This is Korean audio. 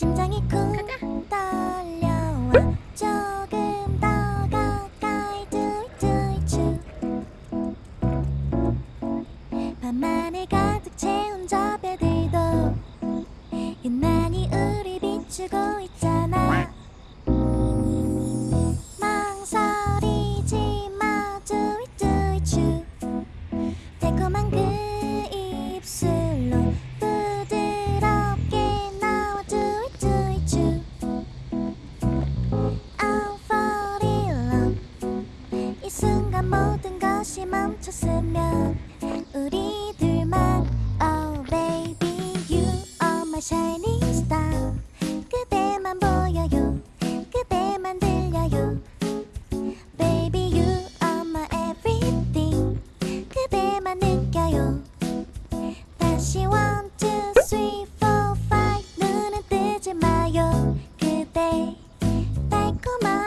심장이 쿵 떨려와. 조금 더 가까이 툴툴툴 밤만에 가득 채운 저배들도. 유난히 우리 비추고 있자 순간 모든 것이 멈췄으면 우리 둘만 Oh baby you are my shining star 그대만 보여요 그대만 들려요 Baby you are my everything 그대만 느껴요 다시 one two three four five 눈은 뜨지 마요 그대 달콤한